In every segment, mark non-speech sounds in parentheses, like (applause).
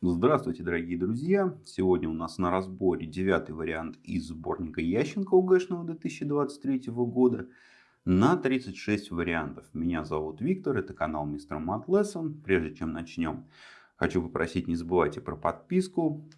Здравствуйте, дорогие друзья! Сегодня у нас на разборе девятый вариант из сборника Ященко УГшного 2023 года на 36 вариантов. Меня зовут Виктор, это канал Мистер Мат Lesson. Прежде чем начнем, хочу попросить не забывайте про подписку,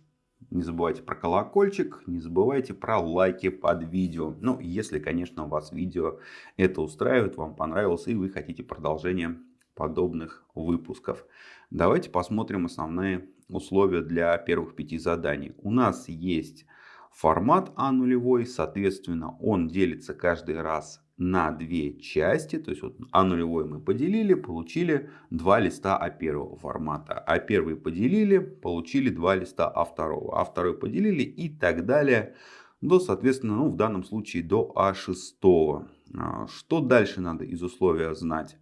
не забывайте про колокольчик, не забывайте про лайки под видео. Ну, если, конечно, у вас видео это устраивает, вам понравилось и вы хотите продолжение подобных выпусков. Давайте посмотрим основные условия для первых пяти заданий. У нас есть формат А нулевой, соответственно, он делится каждый раз на две части. То есть вот А нулевой мы поделили, получили два листа А первого формата. А первый поделили, получили два листа А второго. А второй поделили и так далее. До, соответственно, ну, в данном случае до А шестого. А, что дальше надо из условия знать?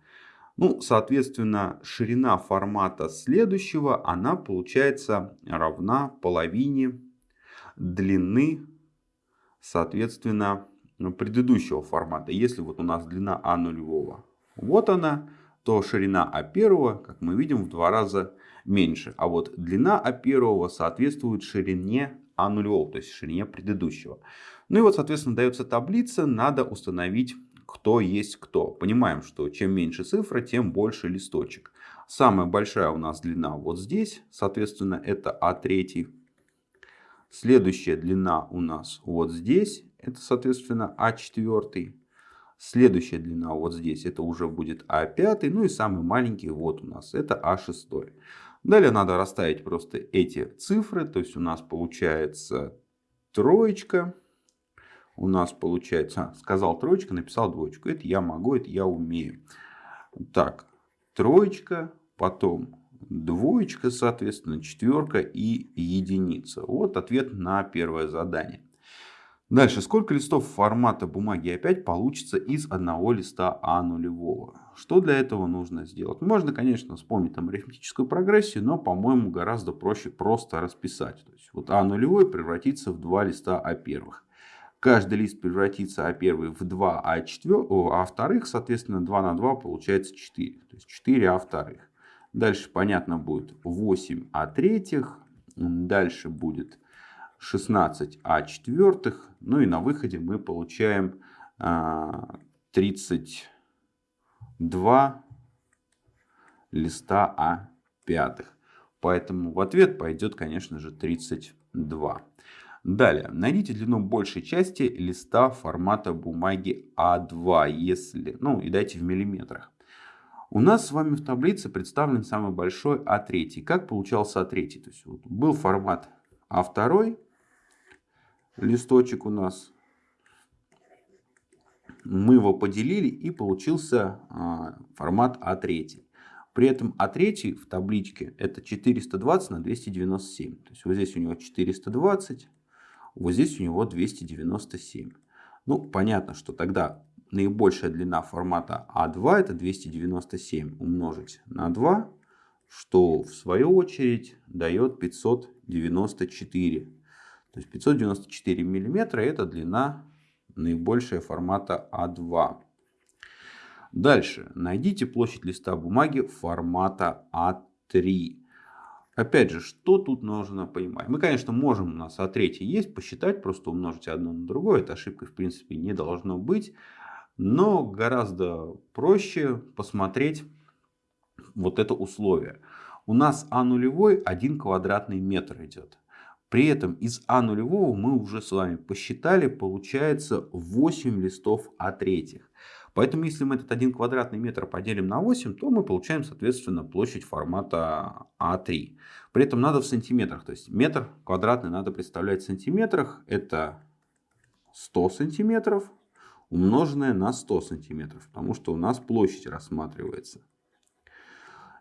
Ну, соответственно, ширина формата следующего, она получается равна половине длины, соответственно, предыдущего формата. Если вот у нас длина А нулевого, вот она, то ширина А первого, как мы видим, в два раза меньше. А вот длина А первого соответствует ширине А нулевого, то есть ширине предыдущего. Ну и вот, соответственно, дается таблица, надо установить кто есть кто. Понимаем, что чем меньше цифра, тем больше листочек. Самая большая у нас длина вот здесь, соответственно, это А3. Следующая длина у нас вот здесь, это, соответственно, А4. Следующая длина вот здесь, это уже будет А5. Ну и самый маленький вот у нас, это А6. Далее надо расставить просто эти цифры. То есть у нас получается троечка у нас получается, сказал троечка, написал двоечку. Это я могу, это я умею. Так, троечка, потом двоечка, соответственно, четверка и единица. Вот ответ на первое задание. Дальше, сколько листов формата бумаги опять получится из одного листа А нулевого? Что для этого нужно сделать? Можно, конечно, вспомнить там арифметическую прогрессию, но, по-моему, гораздо проще просто расписать. То есть, вот А нулевой превратится в два листа А первых каждый лист превратится А первый в 2, а, 4, а вторых, соответственно, 2 на 2 получается 4. То есть 4 А вторых. Дальше, понятно, будет 8 А третьих. Дальше будет 16 А четвертых. Ну и на выходе мы получаем 32 а, листа А пятых. Поэтому в ответ пойдет, конечно же, 32. Далее, найдите длину большей части листа формата бумаги А2, если, ну и дайте в миллиметрах. У нас с вами в таблице представлен самый большой А3. Как получался А3? То есть вот был формат А2, листочек у нас. Мы его поделили и получился а, формат А3. При этом А3 в табличке это 420 на 297. То есть вот здесь у него 420, вот здесь у него 297. Ну, понятно, что тогда наибольшая длина формата А2 это 297 умножить на 2, что в свою очередь дает 594. То есть 594 миллиметра это длина наибольшая формата А2. Дальше. Найдите площадь листа бумаги формата А3. Опять же, что тут нужно понимать? Мы, конечно, можем, у нас А3 есть, посчитать, просто умножить одно на другое. Это ошибкой, в принципе, не должно быть. Но гораздо проще посмотреть вот это условие. У нас А нулевой 1 квадратный метр идет. При этом из А нулевого мы уже с вами посчитали, получается 8 листов А третьих. Поэтому, если мы этот 1 квадратный метр поделим на 8, то мы получаем, соответственно, площадь формата А3. При этом надо в сантиметрах. То есть метр квадратный надо представлять в сантиметрах. Это 100 сантиметров умноженное на 100 сантиметров. Потому что у нас площадь рассматривается.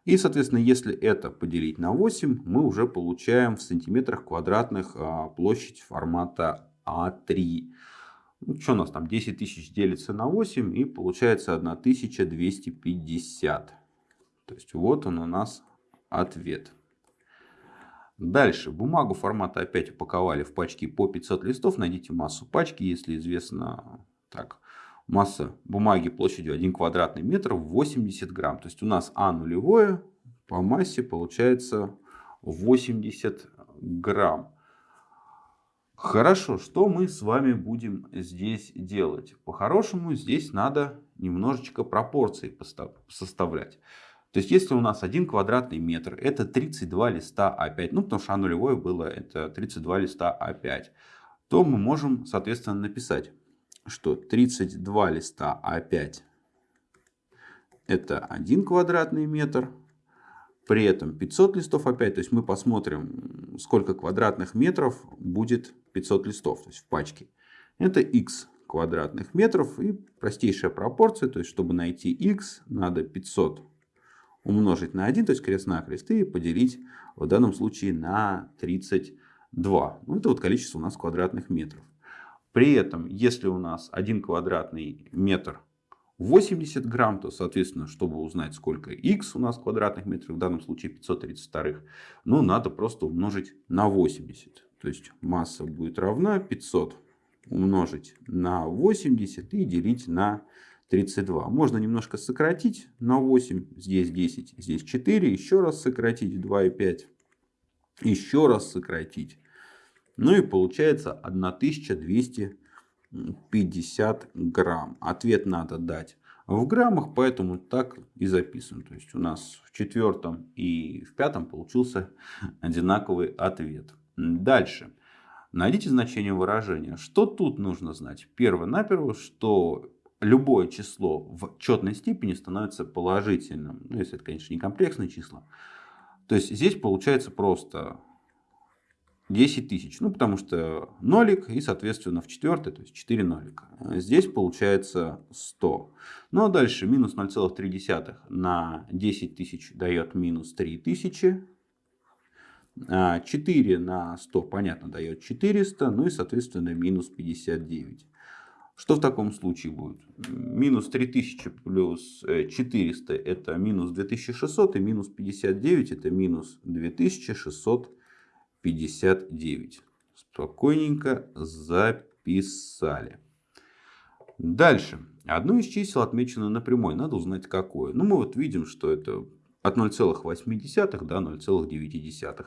И, соответственно, если это поделить на 8, мы уже получаем в сантиметрах квадратных а, площадь формата А3. Ну, что у нас там 10 тысяч делится на 8 и получается 1250. То есть вот он у нас ответ. Дальше. Бумагу формата опять упаковали в пачки по 500 листов. Найдите массу пачки, если известно. Так, масса бумаги площадью 1 квадратный метр 80 грамм. То есть у нас А нулевое по массе получается 80 грамм. Хорошо, что мы с вами будем здесь делать? По-хорошему здесь надо немножечко пропорции составлять. То есть, если у нас один квадратный метр, это 32 листа А5, ну, потому что А нулевое было, это 32 листа А5, то мы можем, соответственно, написать, что 32 листа А5 это 1 квадратный метр, при этом 500 листов А5, то есть мы посмотрим, сколько квадратных метров будет 500 листов, то есть в пачке. Это x квадратных метров и простейшая пропорция, то есть чтобы найти x, надо 500 умножить на 1, то есть крест-накрест, и поделить в данном случае на 32. Ну, это вот количество у нас квадратных метров. При этом, если у нас один квадратный метр 80 грамм, то, соответственно, чтобы узнать, сколько x у нас квадратных метров, в данном случае 532, ну, надо просто умножить на 80. То есть масса будет равна 500 умножить на 80 и делить на 32. Можно немножко сократить на 8, здесь 10, здесь 4, еще раз сократить 2 и 5, еще раз сократить. Ну и получается 1250 грамм. Ответ надо дать в граммах, поэтому так и записываем. То есть у нас в четвертом и в пятом получился одинаковый ответ. Дальше. Найдите значение выражения. Что тут нужно знать? Первое-наперво, что любое число в четной степени становится положительным. Ну, если это, конечно, не комплексные числа. То есть здесь получается просто 10 тысяч. Ну, потому что нолик и, соответственно, в четвертой, то есть 4 нолика. Здесь получается 100. Ну, а дальше минус 0,3 на 10 тысяч дает минус 3 тысячи. 4 на 100, понятно, дает 400. Ну и, соответственно, минус 59. Что в таком случае будет? Минус 3000 плюс 400 э, это минус 2600 и минус 59 это минус 2659. Спокойненько записали. Дальше. Одно из чисел отмечено на прямой. Надо узнать какое. Ну мы вот видим, что это от 0,8 до 0,9.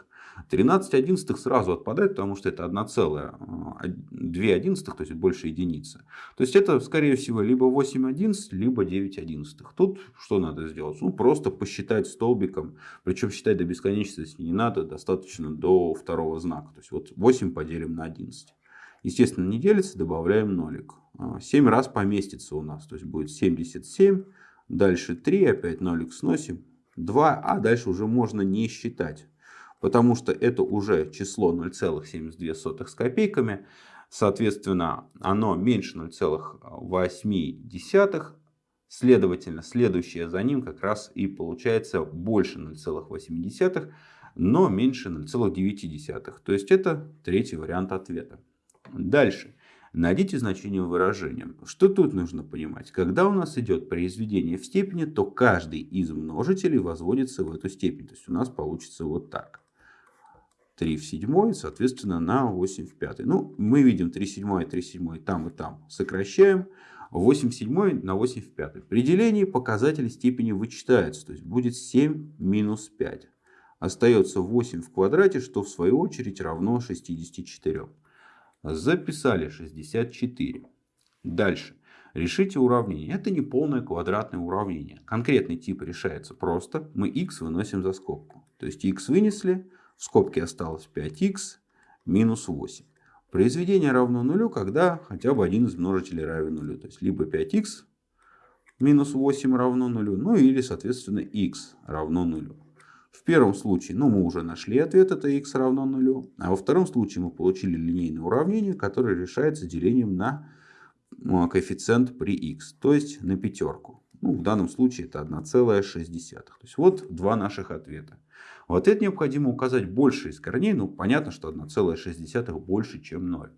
13 одиннадцатых сразу отпадает, потому что это 1,2 одиннадцатых, то есть больше единицы. То есть это, скорее всего, либо 8 одиннадцатых, либо 9 одиннадцатых. Тут что надо сделать? Ну, просто посчитать столбиком. Причем считать до бесконечности не надо, достаточно до второго знака. То есть вот 8 поделим на 11. Естественно, не делится, добавляем нолик. 7 а, раз поместится у нас, то есть будет 77. Дальше 3, опять нолик сносим. 2, а дальше уже можно не считать потому что это уже число 0,72 с копейками. Соответственно, оно меньше 0,8. Следовательно, следующее за ним как раз и получается больше 0,8, но меньше 0,9. То есть это третий вариант ответа. Дальше. Найдите значение выражения. Что тут нужно понимать? Когда у нас идет произведение в степени, то каждый из множителей возводится в эту степень. То есть у нас получится вот так. 3 в 7, соответственно, на 8 в 5. Ну, мы видим 3 в 7 и 3 в 7 там и там. Сокращаем. 8 в 7 на 8 в 5. При делении показатели степени вычитаются. То есть будет 7 минус 5. Остается 8 в квадрате, что в свою очередь равно 64. Записали 64. Дальше. Решите уравнение. Это не полное квадратное уравнение. Конкретный тип решается просто. Мы x выносим за скобку. То есть x вынесли, в скобке осталось 5х минус 8. Произведение равно нулю, когда хотя бы один из множителей равен нулю. То есть либо 5х минус 8 равно нулю, ну или соответственно х равно нулю. В первом случае ну, мы уже нашли ответ, это х равно нулю. А во втором случае мы получили линейное уравнение, которое решается делением на ну, коэффициент при х, то есть на пятерку. Ну, в данном случае это 1,6. То есть вот два наших ответа. В ответ необходимо указать больше из корней. Ну, понятно, что 1,6 больше, чем 0.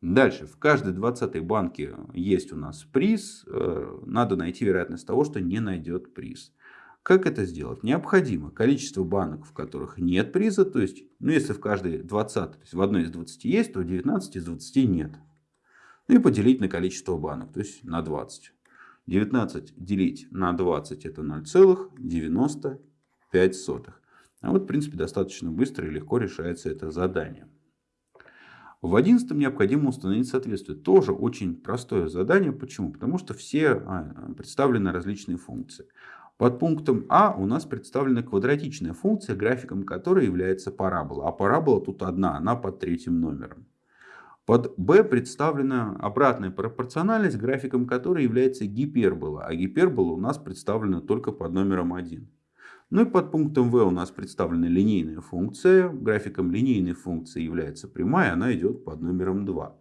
Дальше. В каждой 20 банке есть у нас приз. Э, надо найти вероятность того, что не найдет приз. Как это сделать? Необходимо количество банок, в которых нет приза. То есть, ну, если в каждой 20, то есть в одной из 20 есть, то в 19 из 20 нет. Ну и поделить на количество банок, то есть на 20. 19 делить на 20 это 0,95. А вот, в принципе, достаточно быстро и легко решается это задание. В одиннадцатом необходимо установить соответствие. Тоже очень простое задание. Почему? Потому что все а, представлены различные функции. Под пунктом А у нас представлена квадратичная функция, графиком которой является парабола. А парабола тут одна, она под третьим номером. Под b представлена обратная пропорциональность, графиком которой является гипербола. А гипербола у нас представлена только под номером 1. Ну и под пунктом v у нас представлена линейная функция. Графиком линейной функции является прямая, она идет под номером 2.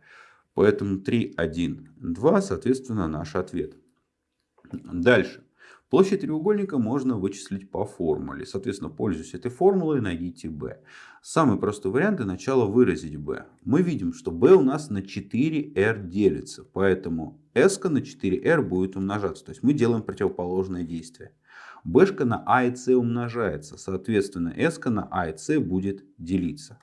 Поэтому 3, 1, 2, соответственно, наш ответ. Дальше. Площадь треугольника можно вычислить по формуле. Соответственно, пользуясь этой формулой, найдите b. Самый простой вариант для начала выразить b. Мы видим, что b у нас на 4r делится. Поэтому s на 4r будет умножаться. То есть мы делаем противоположное действие. b на a и c умножается. Соответственно, s на a и c будет делиться.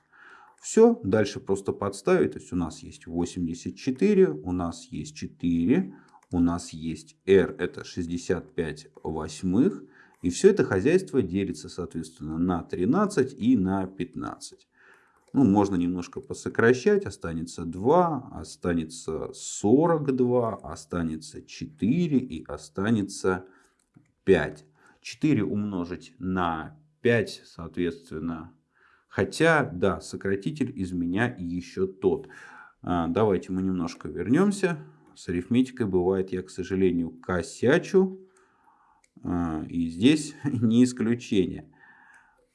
Все, дальше просто подставить. То есть у нас есть 84, у нас есть 4 у нас есть R, это 65 восьмых. И все это хозяйство делится, соответственно, на 13 и на 15. Ну, можно немножко посокращать. Останется 2, останется 42, останется 4 и останется 5. 4 умножить на 5, соответственно. Хотя, да, сократитель из меня еще тот. А, давайте мы немножко вернемся. С арифметикой бывает, я, к сожалению, косячу. А, и здесь (laughs) не исключение.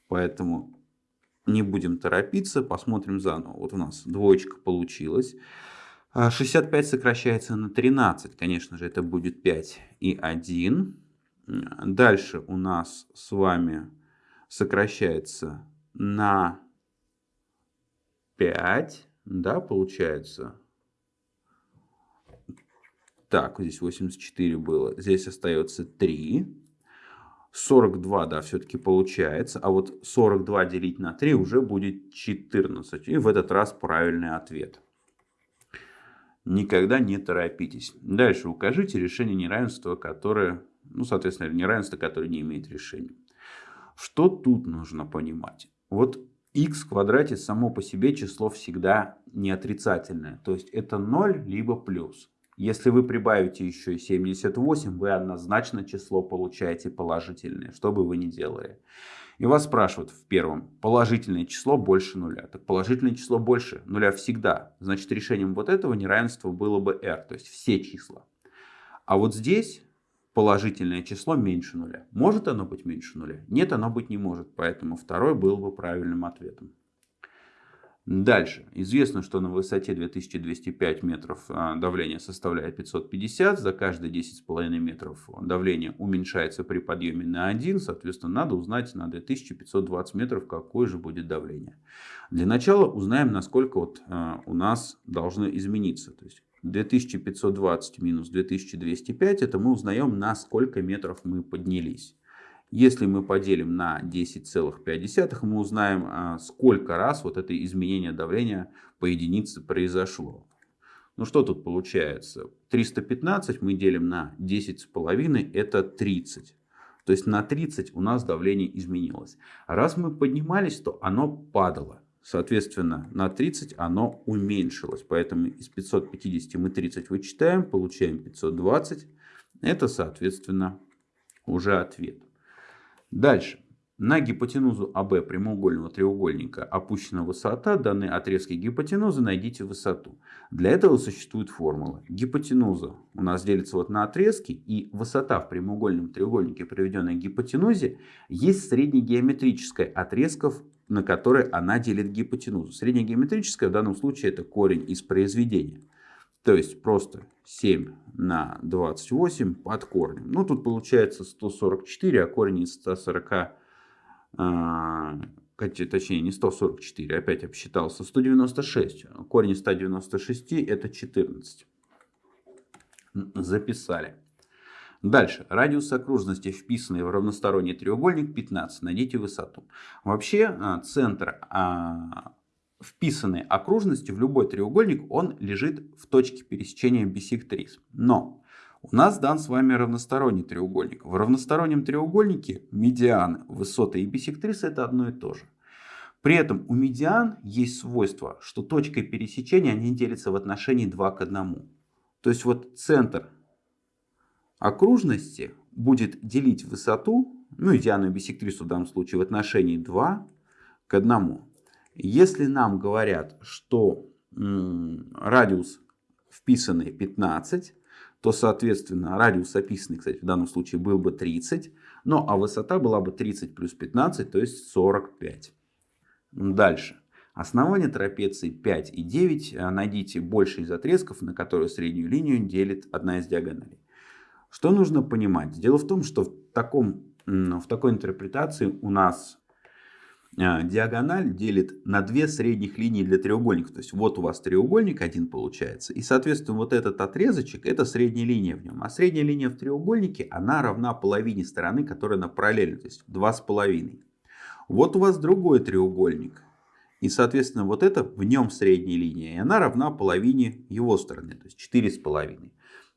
Поэтому не будем торопиться, посмотрим заново. Вот у нас двоечка получилась. 65 а, сокращается на 13. Конечно же, это будет 5 и 1. Дальше у нас с вами сокращается на 5. Да, получается так, здесь 84 было. Здесь остается 3. 42, да, все-таки получается. А вот 42 делить на 3 уже будет 14. И в этот раз правильный ответ. Никогда не торопитесь. Дальше укажите решение неравенства, которое, ну, соответственно, неравенство, которое не имеет решения. Что тут нужно понимать? Вот x в квадрате само по себе число всегда не отрицательное. То есть это 0 либо плюс. Если вы прибавите еще и 78, вы однозначно число получаете положительное, что бы вы ни делали. И вас спрашивают в первом, положительное число больше нуля. Так положительное число больше нуля всегда. Значит, решением вот этого неравенства было бы r, то есть все числа. А вот здесь положительное число меньше нуля. Может оно быть меньше нуля? Нет, оно быть не может. Поэтому второй был бы правильным ответом. Дальше. Известно, что на высоте 2205 метров а, давление составляет 550. За каждые 10,5 метров давление уменьшается при подъеме на 1. Соответственно, надо узнать на 2520 метров, какое же будет давление. Для начала узнаем, насколько вот а, у нас должно измениться. То есть 2520 минус 2205, это мы узнаем, на сколько метров мы поднялись. Если мы поделим на 10,5, мы узнаем, а, сколько раз вот это изменение давления по единице произошло. Ну что тут получается? 315 мы делим на 10,5, это 30. То есть на 30 у нас давление изменилось. Раз мы поднимались, то оно падало. Соответственно, на 30 оно уменьшилось. Поэтому из 550 мы 30 вычитаем, получаем 520. Это, соответственно, уже ответ. Дальше. На гипотенузу АБ прямоугольного треугольника опущена высота. Данной отрезки гипотенузы найдите высоту. Для этого существует формула. Гипотенуза у нас делится вот на отрезки. И высота в прямоугольном треугольнике, приведенной к гипотенузе, есть среднегеометрическая отрезков, на которой она делит гипотенузу. Среднегеометрическая в данном случае это корень из произведения. То есть просто 7 на 28 под корнем. Ну, тут получается 144, а корень из 140, а, точнее не 144, опять обсчитался, 196. Корень из 196 это 14. Записали. Дальше. Радиус окружности, вписанный в равносторонний треугольник, 15. Найдите высоту. Вообще, а, центр а, вписанной окружности в любой треугольник, он лежит в точке пересечения бисектрис. Но У нас дан с вами равносторонний треугольник. В равностороннем треугольнике медианы, высоты и бисектрисы это одно и то же. При этом у медиан есть свойство, что точкой пересечения они делятся в отношении 2 к 1. То есть вот центр окружности будет делить высоту, ну и диану бисектрису в данном случае в отношении 2 к 1. Если нам говорят, что радиус вписанный 15, то, соответственно, радиус описанный, кстати, в данном случае был бы 30, ну а высота была бы 30 плюс 15, то есть 45. Дальше. Основание трапеции 5 и 9. Э, найдите больше из отрезков, на которые среднюю линию делит одна из диагоналей. Что нужно понимать? Дело в том, что в, таком, в такой интерпретации у нас диагональ делит на две средних линии для треугольника. То есть вот у вас треугольник один получается. И соответственно вот этот отрезочек это средняя линия в нем. А средняя линия в треугольнике она равна половине стороны, которая на параллели. То есть 2,5. Вот у вас другой треугольник. И, соответственно, вот это в нем средняя линия. И она равна половине его стороны, то есть 4,5.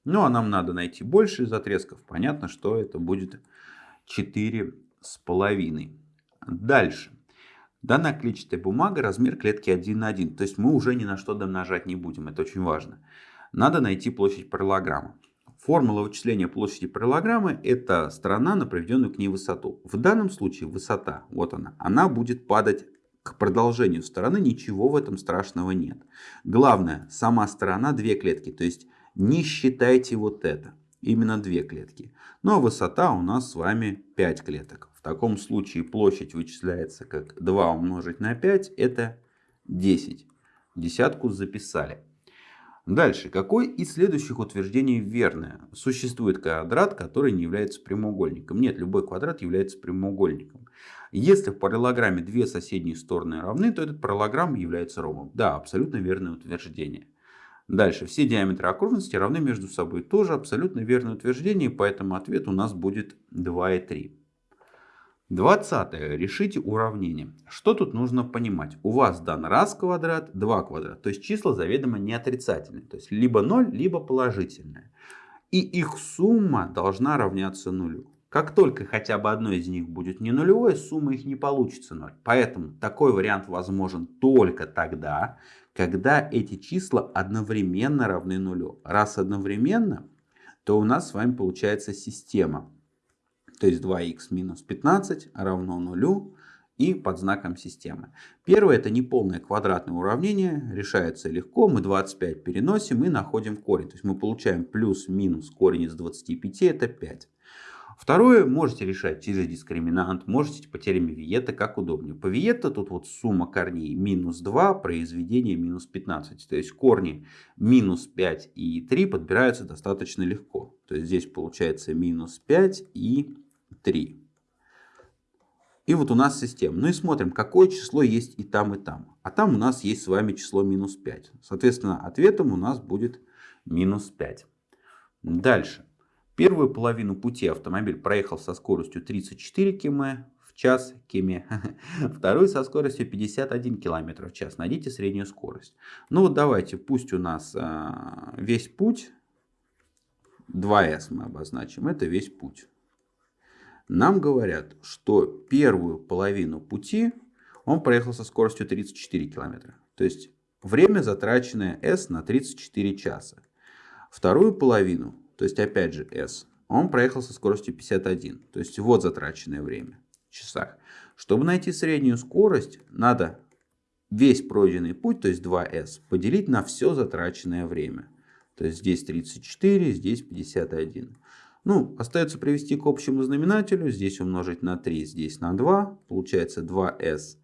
Ну, а нам надо найти больше из отрезков. Понятно, что это будет 4,5. Дальше. Данная клетчатая бумага, размер клетки 1 на 1. То есть мы уже ни на что домножать не будем. Это очень важно. Надо найти площадь параллограмма. Формула вычисления площади параллограммы – это сторона на проведенную к ней высоту. В данном случае высота, вот она, она будет падать к продолжению стороны, ничего в этом страшного нет. Главное, сама сторона две клетки, то есть не считайте вот это, именно две клетки. Ну а высота у нас с вами 5 клеток. Таком случае площадь вычисляется как 2 умножить на 5, это 10. Десятку записали. Дальше. Какое из следующих утверждений верное? Существует квадрат, который не является прямоугольником. Нет, любой квадрат является прямоугольником. Если в параллограмме две соседние стороны равны, то этот параллограмм является ромбом. Да, абсолютно верное утверждение. Дальше. Все диаметры окружности равны между собой. Тоже абсолютно верное утверждение, поэтому ответ у нас будет 2 и 3. 20. Решите уравнение. Что тут нужно понимать? У вас дан раз квадрат, 2 квадрат. То есть числа заведомо не отрицательные. То есть либо 0, либо положительные. И их сумма должна равняться нулю. Как только хотя бы одно из них будет не нулевой, сумма их не получится 0. Поэтому такой вариант возможен только тогда, когда эти числа одновременно равны нулю. Раз одновременно, то у нас с вами получается система то есть 2х минус 15 равно нулю и под знаком системы. Первое это неполное квадратное уравнение, решается легко, мы 25 переносим и находим корень. То есть мы получаем плюс-минус корень из 25, это 5. Второе, можете решать через дискриминант, можете по теореме Виета, как удобнее. По Виета тут вот сумма корней минус 2, произведение минус 15. То есть корни минус 5 и 3 подбираются достаточно легко. То есть здесь получается минус 5 и 3. И вот у нас система. Ну и смотрим, какое число есть и там, и там. А там у нас есть с вами число минус 5. Соответственно, ответом у нас будет минус 5. Дальше. Первую половину пути автомобиль проехал со скоростью 34 км в час. Км. (laughs) Вторую со скоростью 51 км в час. Найдите среднюю скорость. Ну вот давайте, пусть у нас а, весь путь, 2s мы обозначим, это весь путь. Нам говорят, что первую половину пути он проехал со скоростью 34 км. То есть время затраченное S на 34 часа. Вторую половину, то есть опять же S, он проехал со скоростью 51. То есть вот затраченное время в часах. Чтобы найти среднюю скорость, надо весь пройденный путь, то есть 2S, поделить на все затраченное время. То есть здесь 34, здесь 51. Ну, остается привести к общему знаменателю. Здесь умножить на 3, здесь на 2. Получается 2s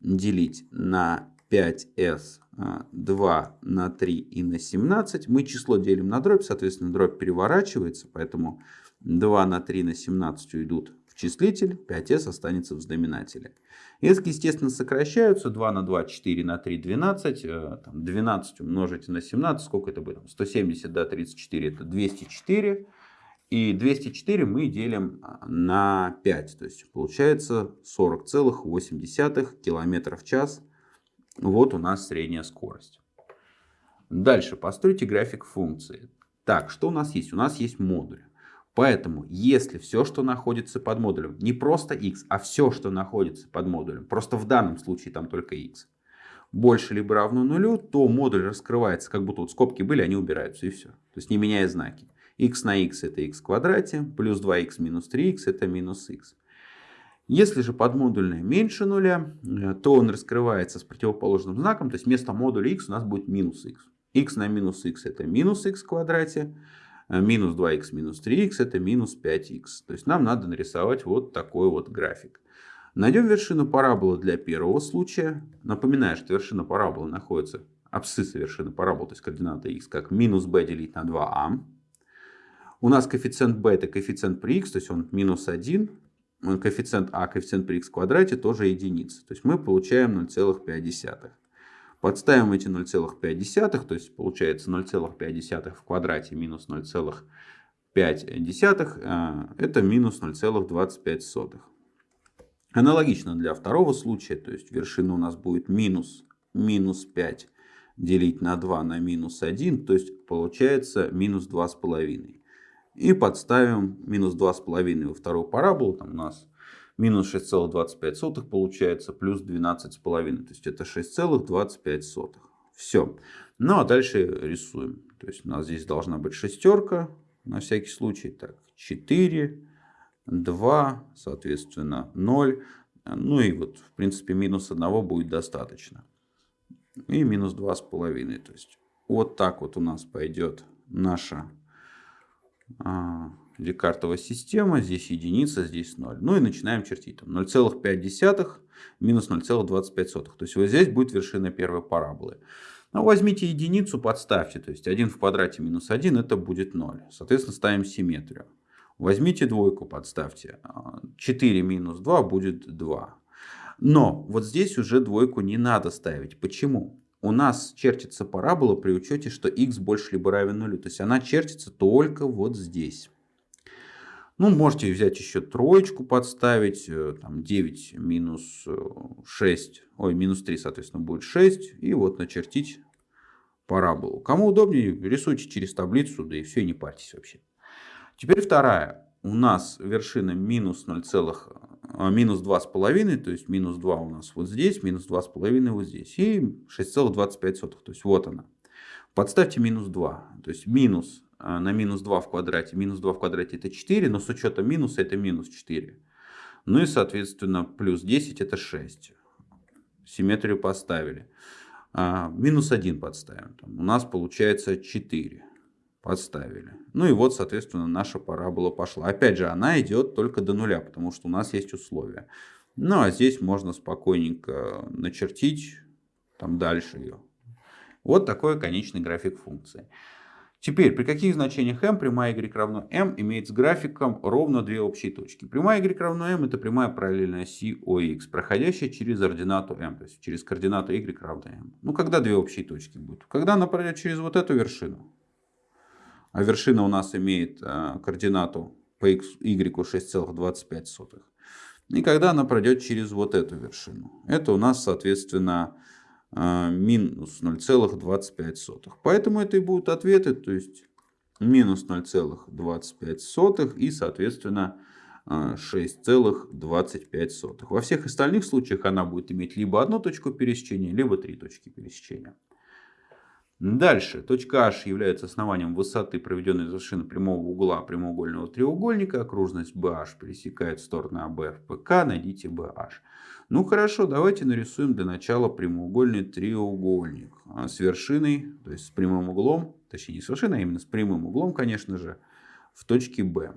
делить на 5s, 2 а, на 3 и на 17. Мы число делим на дробь, соответственно дробь переворачивается, поэтому 2 на 3 на 17 уйдут в числитель, 5s останется в знаменателе. Эски, естественно, сокращаются. 2 на 2, 4 на 3, 12. 12 умножить на 17, сколько это будет? 170 до 34, это 204. И 204 мы делим а, на 5. То есть получается 40,8 км в час. Вот у нас средняя скорость. Дальше постройте график функции. Так, что у нас есть? У нас есть модуль. Поэтому, если все, что находится под модулем, не просто x, а все, что находится под модулем, просто в данном случае там только x, больше либо равно нулю, то модуль раскрывается, как будто вот скобки были, они убираются и все. То есть не меняя знаки. X на x это x в квадрате, плюс 2x минус 3x это минус x. Если же подмодульное меньше нуля, э, то он раскрывается с противоположным знаком, то есть вместо модуля x у нас будет минус x. x на минус x это минус x в квадрате, Э, минус 2х минус 3х это минус 5х. То есть нам надо нарисовать вот такой вот график. Найдем вершину параболы для первого случая. Напоминаю, что вершина параболы находится, абсцисса вершины параболы, то есть координата х, как минус b делить на 2а. У нас коэффициент b это коэффициент при х, то есть он минус 1. Коэффициент а, коэффициент при х в квадрате тоже единица. То есть мы получаем 0,5. Подставим эти 0,5, то есть получается 0,5 в квадрате минус 0,5, э, это минус 0,25. Аналогично для второго случая, то есть вершина у нас будет минус, минус 5 делить на 2 на минус 1, то есть получается минус 2,5. И подставим минус 2,5 во вторую параболу, там у нас минус 6,25 получается, плюс 12,5. То есть это 6,25. Все. Ну а дальше рисуем. То есть у нас здесь должна быть шестерка. На всякий случай. Так, 4, 2, соответственно 0. Ну и вот в принципе минус 1 будет достаточно. И минус 2,5. То есть вот так вот у нас пойдет наша а, Декартова система, здесь единица, здесь 0. Ну и начинаем чертить. 0,5 минус 0,25. То есть вот здесь будет вершина первой параболы. Ну, возьмите единицу, подставьте. То есть 1 в квадрате минус 1 это будет 0. Соответственно, ставим симметрию. Возьмите двойку, подставьте. 4 минус 2 будет 2. Но вот здесь уже двойку не надо ставить. Почему? У нас чертится парабола при учете, что x больше либо равен нулю. То есть она чертится только вот здесь. Ну, можете взять еще троечку подставить, э, там 9 минус 6, э, ой, минус 3, соответственно, будет 6. И вот начертить параболу. Кому удобнее, рисуйте через таблицу, да и все, не парьтесь вообще. Теперь вторая. У нас вершина минус 0, а, минус 2,5, то есть минус 2 у нас вот здесь, минус 2,5 вот здесь. И 6,25, то есть вот она. Подставьте минус 2, то есть минус а, на минус 2 в квадрате. Минус 2 в квадрате это 4, но с учетом минуса это минус 4. Ну и соответственно плюс 10 это 6. Симметрию поставили. А, минус 1 подставим. Там у нас получается 4. Подставили. Ну и вот соответственно наша парабола пошла. Опять же она идет только до нуля, потому что у нас есть условия. Ну а здесь можно спокойненько начертить там дальше ее. Вот такой конечный график функции. Теперь, при каких значениях m прямая y равно m имеет с графиком ровно две общие точки. Прямая y равно m это прямая параллельная оси OX, проходящая через ординату m, то есть через координату y равно m. Ну, когда две общие точки будут? Когда она пройдет через вот эту вершину. А вершина у нас имеет э, координату по y 6,25. И когда она пройдет через вот эту вершину. Это у нас, соответственно, а, минус 0,25. Поэтому это и будут ответы, то есть минус 0,25 и, соответственно, 6,25. Во всех остальных случаях она будет иметь либо одну точку пересечения, либо три точки пересечения. Дальше. Точка H является основанием высоты, проведенной из вершины прямого угла прямоугольного треугольника. Окружность BH пересекает стороны АБ в ПК. Найдите BH. Ну хорошо, давайте нарисуем для начала прямоугольный треугольник а, с вершиной, то есть с прямым углом, точнее не с вершиной, а именно с прямым углом, конечно же, в точке B.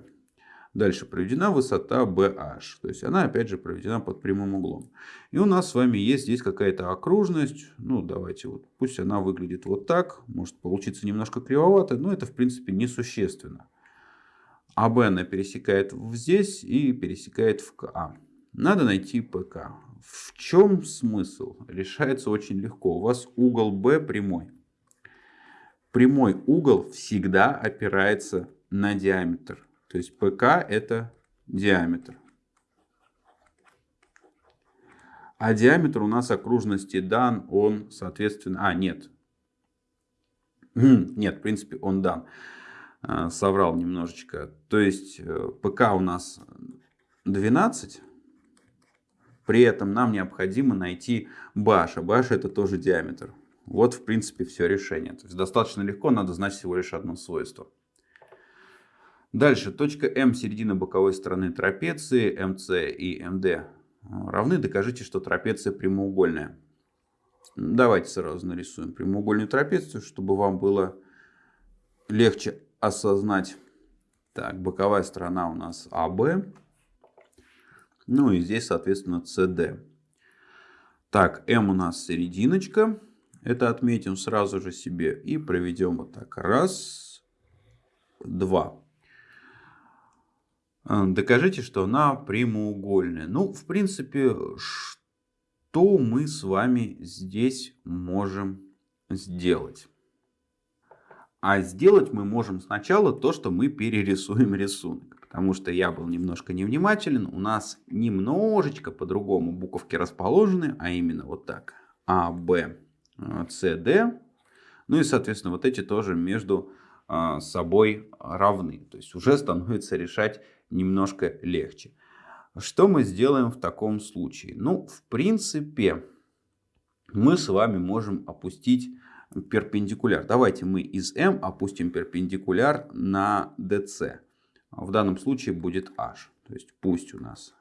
Дальше проведена высота BH, то есть она опять же проведена под прямым углом. И у нас с вами есть здесь какая-то окружность, ну давайте вот, пусть она выглядит вот так, может получиться немножко кривовато, но это в принципе несущественно. АБ она пересекает здесь и пересекает в КА. Надо найти ПК. В чем смысл? Решается очень легко. У вас угол B прямой. Прямой угол всегда опирается на диаметр. То есть ПК это диаметр. А диаметр у нас окружности дан, он, соответственно... А, нет. (clears throat) Нет, в принципе, он дан. э, соврал немножечко. То есть э, ПК у нас 12. При этом нам необходимо найти баш. А баш это тоже диаметр. Вот в принципе все решение. То есть достаточно легко, надо знать всего лишь одно свойство. Дальше, точка М середина боковой стороны трапеции, МС и МД равны. Докажите, что трапеция прямоугольная. Давайте сразу нарисуем прямоугольную трапецию, чтобы вам было легче осознать. Так, боковая сторона у нас АБ. Ну и здесь, соответственно, СД. Так, М у нас серединочка. Это отметим сразу же себе и проведем вот так. Раз, два. А, докажите, что она прямоугольная. Ну, в принципе, что мы с вами здесь можем сделать? А сделать мы можем сначала то, что мы перерисуем рисунок. Потому что я был немножко невнимателен. У нас немножечко по-другому буковки расположены. А именно вот так. А, Б, С, Д. Ну и, соответственно, вот эти тоже между а, собой равны. То есть уже становится решать немножко легче. Что мы сделаем в таком случае? Ну, в принципе, мы с вами можем опустить перпендикуляр. Давайте мы из М опустим перпендикуляр на DC. В данном случае будет H. То есть пусть у нас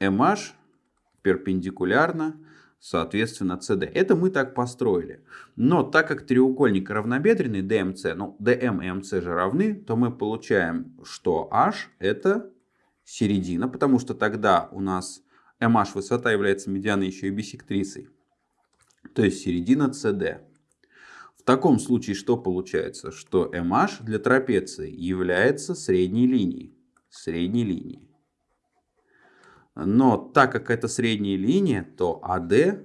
MH перпендикулярно соответственно, CD. Это мы так построили. Но так как треугольник равнобедренный DMC, ну DM и MC же равны, то мы получаем, что H это середина, потому что тогда у нас MH высота является медианой еще и бисектрисой. То есть середина CD. В таком случае что получается? Что MH для трапеции является средней линией. Средней линией. Но так как это средняя линия, то AD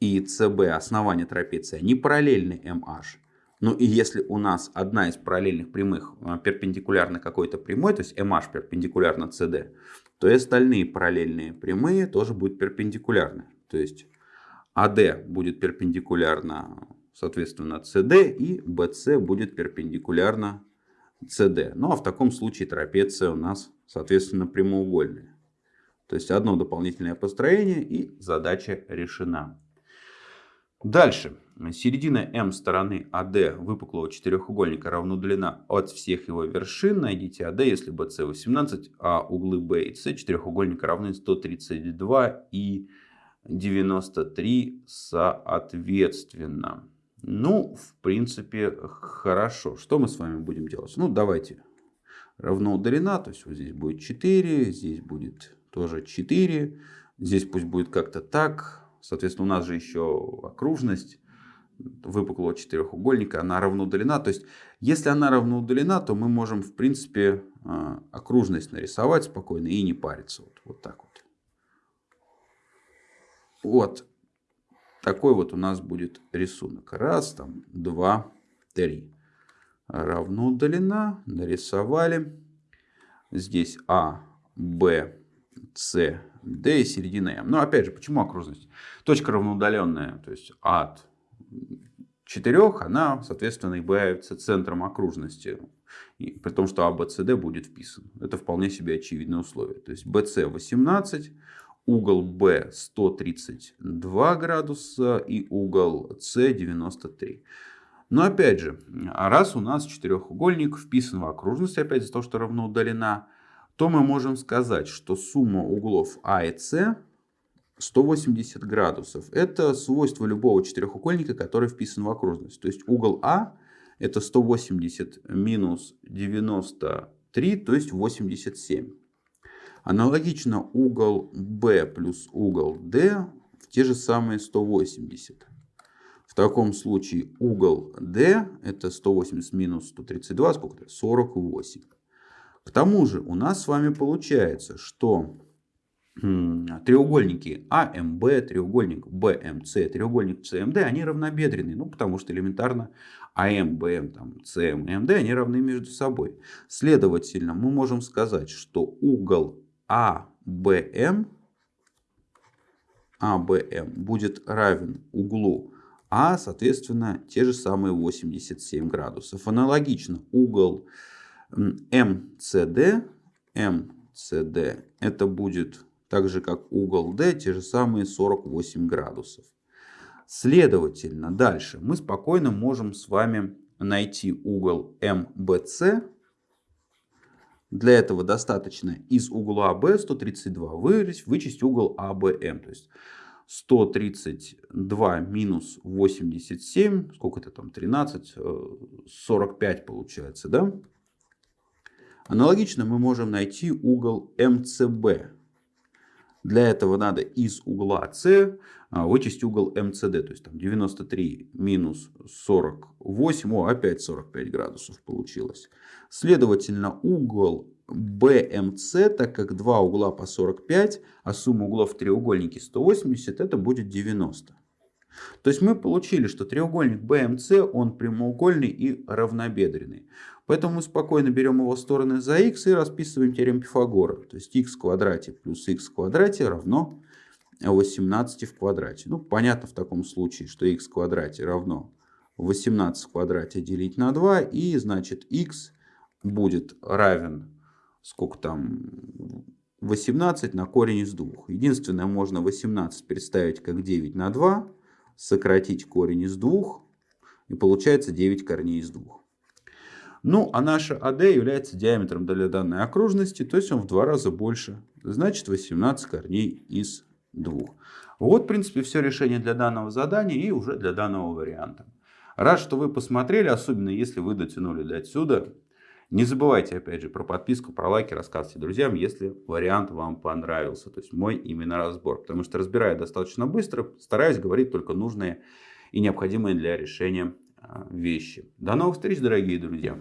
и CB, основание трапеции, они параллельны MH. Ну и если у нас одна из параллельных прямых э, перпендикулярна какой-то прямой, то есть MH перпендикулярна CD, то и остальные параллельные прямые тоже будут перпендикулярны. То есть AD будет перпендикулярно, соответственно, CD и BC будет перпендикулярно CD. Ну а в таком случае трапеция у нас, соответственно, прямоугольная. То есть одно дополнительное построение и задача решена. Дальше. Середина М стороны АД выпуклого четырехугольника равна длина от всех его вершин. Найдите АД, если BC 18, а углы B и C четырехугольника равны 132 и 93 соответственно. Ну, в принципе, хорошо. Что мы с вами будем делать? Ну, давайте. Равно удалена, то есть вот здесь будет 4, здесь будет тоже 4. Здесь пусть будет как-то так. Соответственно, у нас же еще окружность выпуклого четырехугольника, она равноудалена. То есть, если она равноудалена, то мы можем, в принципе, а, окружность нарисовать спокойно и не париться. Вот, вот так вот. Вот. Такой вот у нас будет рисунок. Раз, там, два, три. Равно удалена. Нарисовали. Здесь А, Б, с, D и середина М. Но опять же, почему окружность? Точка равноудаленная, то есть от 4, она, соответственно, является центром окружности. И, при том, что ABCD будет вписан. Это вполне себе очевидное условие. То есть BC 18, угол B 132 градуса и угол C 93. Но опять же, раз у нас четырехугольник вписан в окружность, опять за то, что равноудалена, то мы можем сказать, что сумма углов А и С 180 градусов. Это свойство любого четырехугольника, который вписан в окружность. То есть угол А это 180 минус 93, то есть 87. Аналогично угол Б плюс угол D в те же самые 180. В таком случае угол D это 180 минус 132, сколько это? 48. К тому же у нас с вами получается, что треугольники АМБ, треугольник БМС, треугольник СМД, они равнобедренные. Ну, потому что элементарно АМ, там, СМ они равны между собой. Следовательно, мы можем сказать, что угол АБМ, АБМ будет равен углу а соответственно те же самые 87 градусов. Аналогично угол МЦД, МЦД это будет так же как угол D, те же самые 48 градусов. Следовательно, дальше мы спокойно можем с вами найти угол МБЦ. Для этого достаточно из угла B 132 вырезать, вычесть угол АБМ. То есть 132 минус 87, сколько это там, 13, 45 э, получается, да? Аналогично мы можем найти угол МЦБ. Для этого надо из угла С а, вычесть угол МЦД. То есть там 93 минус 48, о, опять 45 градусов получилось. Следовательно, угол BMC, так как два угла по 45, а сумма углов в треугольнике 180, это будет 90. То есть мы получили, что треугольник BMC, он прямоугольный и равнобедренный. Поэтому мы спокойно берем его стороны за x и расписываем теорему Пифагора. То есть x в квадрате плюс x в квадрате равно 18 в квадрате. Ну, понятно в таком случае, что x в квадрате равно 18 в квадрате делить на 2. И, значит, x будет равен, сколько там, 18 на корень из 2. Единственное, можно 18 представить как 9 на 2, сократить корень из 2, и получается 9 корней из 2. Ну, а наша АД является диаметром для данной окружности, то есть он в два раза больше. Значит, 18 корней из 2. Вот, в принципе, все решение для данного задания и уже для данного варианта. Рад, что вы посмотрели, особенно если вы дотянули до отсюда. Не забывайте, опять же, про подписку, про лайки, рассказывайте друзьям, если вариант вам понравился. То есть мой именно разбор. Потому что разбираю достаточно быстро, стараюсь говорить только нужные и необходимые для решения а, вещи. До новых встреч, дорогие друзья!